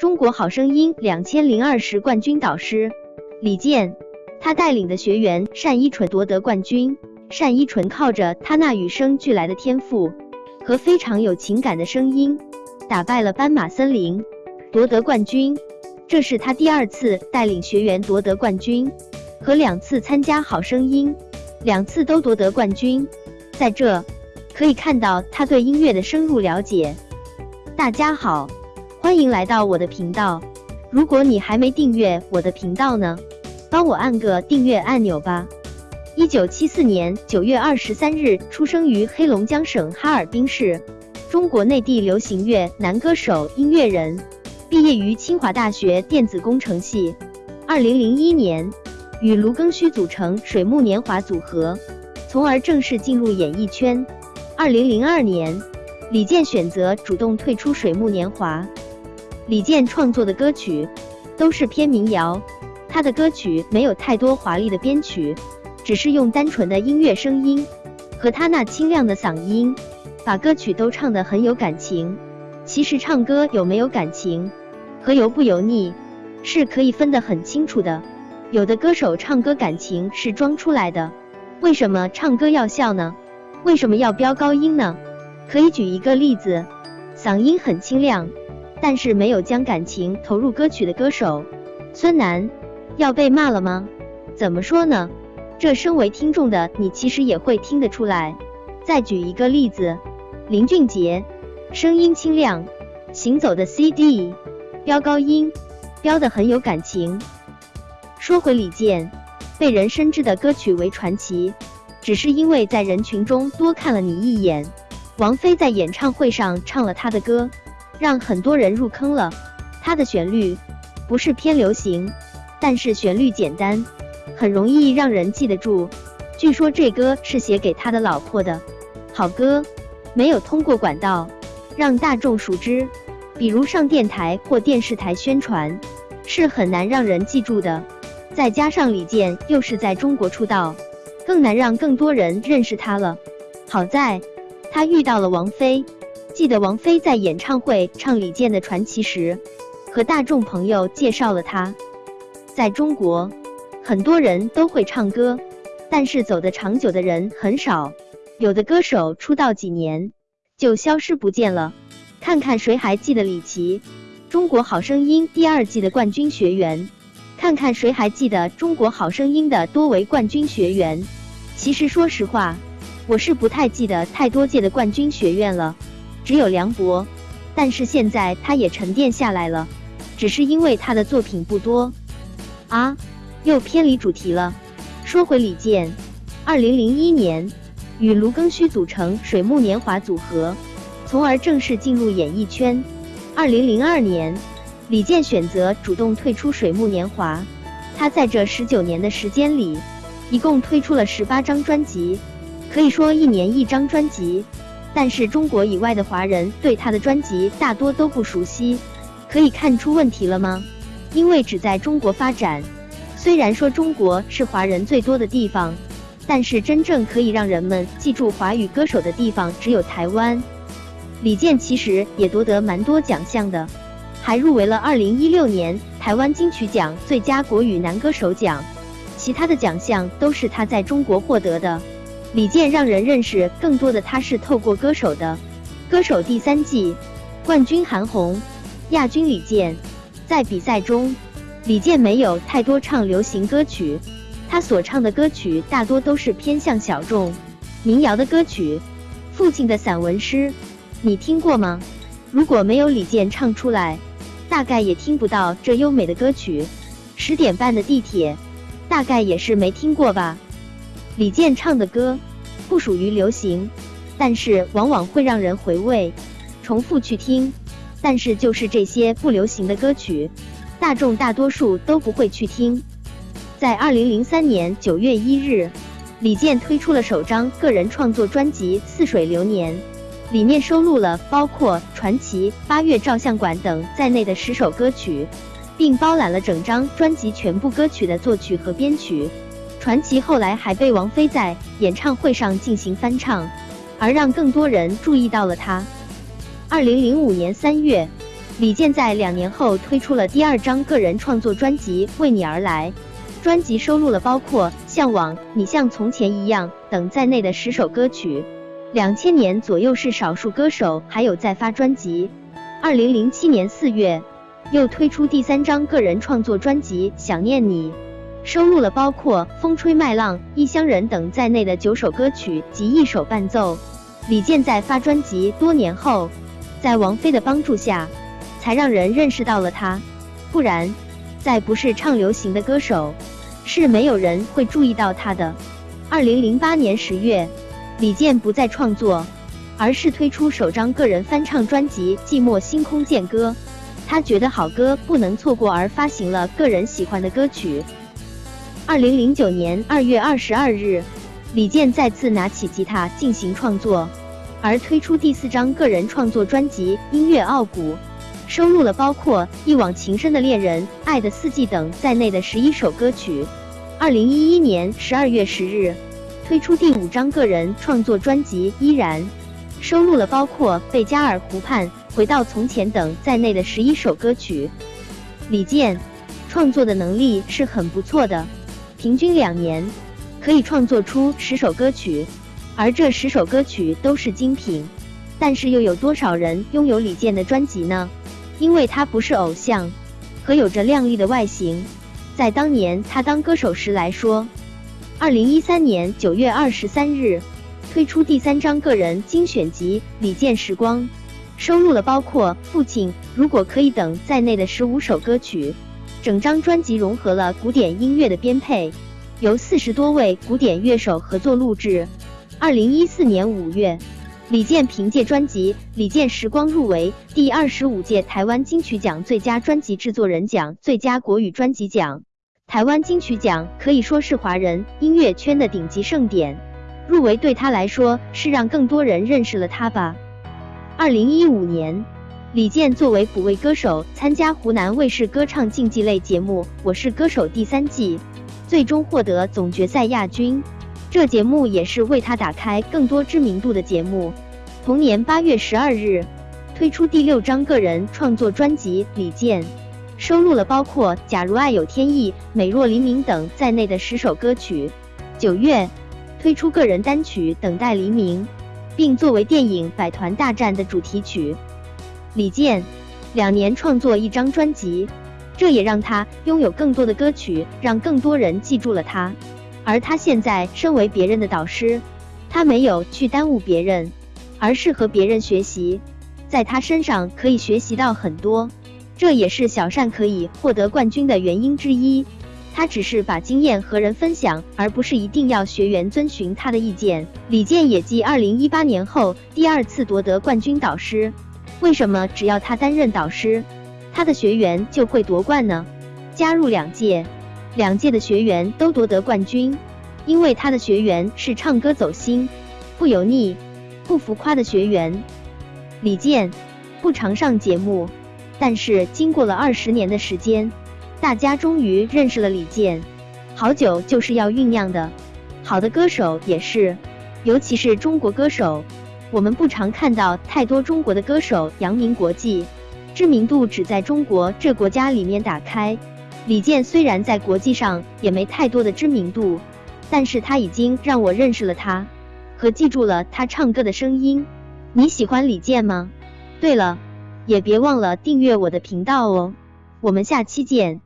中国好声音两千零二十冠军导师李健，他带领的学员单依纯夺得冠军。单依纯靠着他那与生俱来的天赋和非常有情感的声音，打败了斑马森林，夺得冠军。这是他第二次带领学员夺得冠军，和两次参加好声音，两次都夺得冠军。在这可以看到他对音乐的深入了解。大家好，欢迎来到我的频道。如果你还没订阅我的频道呢，帮我按个订阅按钮吧。一九七四年九月二十三日出生于黑龙江省哈尔滨市，中国内地流行乐男歌手、音乐人，毕业于清华大学电子工程系。二零零一年与卢庚戌组成水木年华组合，从而正式进入演艺圈。二零零二年，李健选择主动退出水木年华。李健创作的歌曲都是偏民谣，他的歌曲没有太多华丽的编曲。只是用单纯的音乐声音和他那清亮的嗓音，把歌曲都唱得很有感情。其实唱歌有没有感情和油不油腻是可以分得很清楚的。有的歌手唱歌感情是装出来的。为什么唱歌要笑呢？为什么要飙高音呢？可以举一个例子，嗓音很清亮，但是没有将感情投入歌曲的歌手，孙楠，要被骂了吗？怎么说呢？这身为听众的你，其实也会听得出来。再举一个例子，林俊杰，声音清亮，行走的 CD，飙高音，飙得很有感情。说回李健，被人深知的歌曲为传奇，只是因为在人群中多看了你一眼。王菲在演唱会上唱了他的歌，让很多人入坑了。他的旋律不是偏流行，但是旋律简单。很容易让人记得住。据说这歌是写给他的老婆的，好歌，没有通过管道让大众熟知，比如上电台或电视台宣传，是很难让人记住的。再加上李健又是在中国出道，更难让更多人认识他了。好在他遇到了王菲，记得王菲在演唱会唱李健的传奇时，和大众朋友介绍了他，在中国。很多人都会唱歌，但是走得长久的人很少。有的歌手出道几年就消失不见了。看看谁还记得李琦，中国好声音第二季的冠军学员。看看谁还记得中国好声音的多维冠军学员。其实说实话，我是不太记得太多届的冠军学院了，只有梁博。但是现在他也沉淀下来了，只是因为他的作品不多啊。又偏离主题了。说回李健，二零零一年与卢庚戌组成水木年华组合，从而正式进入演艺圈。二零零二年，李健选择主动退出水木年华。他在这十九年的时间里，一共推出了十八张专辑，可以说一年一张专辑。但是中国以外的华人对他的专辑大多都不熟悉，可以看出问题了吗？因为只在中国发展。虽然说中国是华人最多的地方，但是真正可以让人们记住华语歌手的地方只有台湾。李健其实也夺得蛮多奖项的，还入围了2016年台湾金曲奖最佳国语男歌手奖。其他的奖项都是他在中国获得的。李健让人认识更多的他是透过歌手的。歌手第三季冠军韩红，亚军李健，在比赛中。李健没有太多唱流行歌曲，他所唱的歌曲大多都是偏向小众、民谣的歌曲。父亲的散文诗，你听过吗？如果没有李健唱出来，大概也听不到这优美的歌曲。十点半的地铁，大概也是没听过吧。李健唱的歌不属于流行，但是往往会让人回味、重复去听。但是就是这些不流行的歌曲。大众大多数都不会去听。在二零零三年九月一日，李健推出了首张个人创作专辑《似水流年》，里面收录了包括《传奇》《八月照相馆》等在内的十首歌曲，并包揽了整张专辑全部歌曲的作曲和编曲。《传奇》后来还被王菲在演唱会上进行翻唱，而让更多人注意到了他。二零零五年三月。李健在两年后推出了第二张个人创作专辑《为你而来》，专辑收录了包括《向往》《你像从前一样》等在内的十首歌曲。两千年左右是少数歌手还有在发专辑。二零零七年四月，又推出第三张个人创作专辑《想念你》，收录了包括《风吹麦浪》《异乡人》等在内的九首歌曲及一首伴奏。李健在发专辑多年后，在王菲的帮助下。才让人认识到了他，不然，再不是唱流行的歌手，是没有人会注意到他的。二零零八年十月，李健不再创作，而是推出首张个人翻唱专辑《寂寞星空见歌》。他觉得好歌不能错过，而发行了个人喜欢的歌曲。二零零九年二月二十二日，李健再次拿起吉他进行创作，而推出第四张个人创作专辑《音乐傲骨》。收录了包括《一往情深的恋人》《爱的四季》等在内的十一首歌曲。二零一一年十二月十日，推出第五张个人创作专辑《依然》，收录了包括《贝加尔湖畔》《回到从前》等在内的十一首歌曲。李健创作的能力是很不错的，平均两年可以创作出十首歌曲，而这十首歌曲都是精品。但是又有多少人拥有李健的专辑呢？因为他不是偶像，和有着靓丽的外形，在当年他当歌手时来说，二零一三年九月二十三日推出第三张个人精选集《李健时光》，收录了包括《父亲》《如果可以》等在内的十五首歌曲。整张专辑融合了古典音乐的编配，由四十多位古典乐手合作录制。二零一四年五月。李健凭借专辑《李健时光》入围第二十五届台湾金曲奖最佳专辑制作人奖、最佳国语专辑奖。台湾金曲奖可以说是华人音乐圈的顶级盛典，入围对他来说是让更多人认识了他吧。二零一五年，李健作为补位歌手参加湖南卫视歌唱竞技类节目《我是歌手》第三季，最终获得总决赛亚军。这节目也是为他打开更多知名度的节目。同年八月十二日，推出第六张个人创作专辑《李健》，收录了包括《假如爱有天意》《美若黎明》等在内的十首歌曲。九月，推出个人单曲《等待黎明》，并作为电影《百团大战》的主题曲。李健两年创作一张专辑，这也让他拥有更多的歌曲，让更多人记住了他。而他现在身为别人的导师，他没有去耽误别人，而是和别人学习，在他身上可以学习到很多，这也是小善可以获得冠军的原因之一。他只是把经验和人分享，而不是一定要学员遵循他的意见。李健也继二零一八年后第二次夺得冠军导师。为什么只要他担任导师，他的学员就会夺冠呢？加入两届。两届的学员都夺得冠军，因为他的学员是唱歌走心、不油腻、不浮夸的学员。李健不常上节目，但是经过了二十年的时间，大家终于认识了李健。好酒就是要酝酿的，好的歌手也是，尤其是中国歌手，我们不常看到太多中国的歌手扬名国际，知名度只在中国这国家里面打开。李健虽然在国际上也没太多的知名度，但是他已经让我认识了他，和记住了他唱歌的声音。你喜欢李健吗？对了，也别忘了订阅我的频道哦。我们下期见。